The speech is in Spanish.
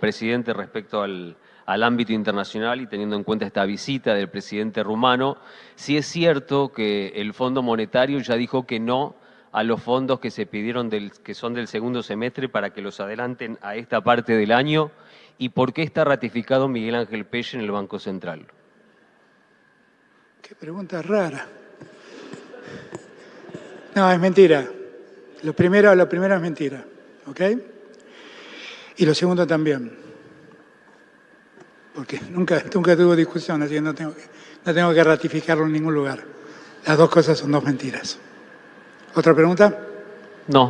presidente, respecto al, al ámbito internacional y teniendo en cuenta esta visita del presidente rumano, si es cierto que el Fondo Monetario ya dijo que no a los fondos que se pidieron del, que son del segundo semestre para que los adelanten a esta parte del año y por qué está ratificado Miguel Ángel Pelle en el Banco Central. Qué pregunta rara. No, es mentira. Lo primero, lo primero es mentira, ¿ok? Y lo segundo también porque nunca, nunca tuvo discusión, así que no tengo, no tengo que ratificarlo en ningún lugar. Las dos cosas son dos mentiras. ¿Otra pregunta? No.